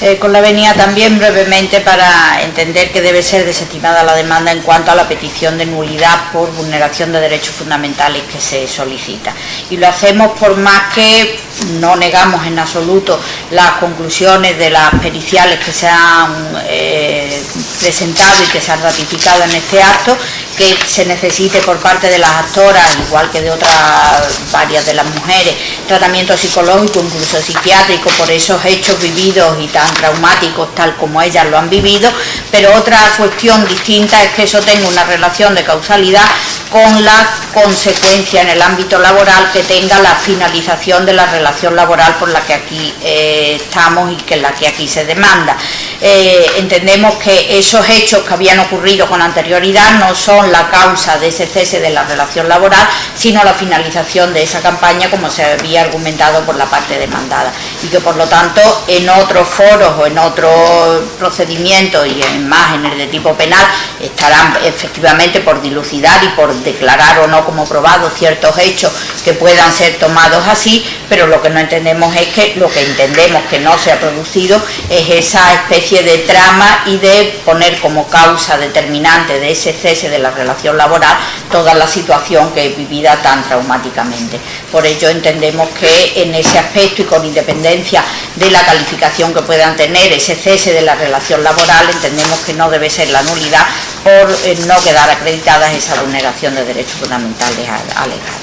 Eh, con la venia también brevemente para entender que debe ser desestimada la demanda en cuanto a la petición de nulidad por vulneración de derechos fundamentales que se solicita. Y lo hacemos por más que no negamos en absoluto las conclusiones de las periciales que se han eh, presentado y que se han ratificado en este acto, que se necesite por parte de las actoras, igual que de otras varias de las mujeres, tratamiento psicológico, incluso psiquiátrico, por esos hechos vividos y tan traumáticos tal como ellas lo han vivido, pero otra cuestión distinta es que eso tenga una relación de causalidad con la consecuencia en el ámbito laboral que tenga la finalización de la relación laboral por la que aquí eh, estamos y que la que aquí se demanda. Eh, entendemos que esos hechos que habían ocurrido con anterioridad no son la causa de ese cese de la relación laboral, sino la finalización de esa campaña como se había argumentado por la parte demandada y que por lo tanto en otros foros o en otros procedimientos y en más en el de tipo penal estarán efectivamente por dilucidar y por declarar o no como probado ciertos hechos que puedan ser tomados así, pero lo que no entendemos es que lo que entendemos que no se ha producido es esa especie de trama y de poner como causa determinante de ese cese de la relación laboral toda la situación que es vivida tan traumáticamente. Por ello entendemos que en ese aspecto y con independencia de la calificación que puedan tener ese cese de la relación laboral, entendemos que no debe ser la nulidad por eh, no quedar acreditadas esa vulneración de derechos fundamentales alegados.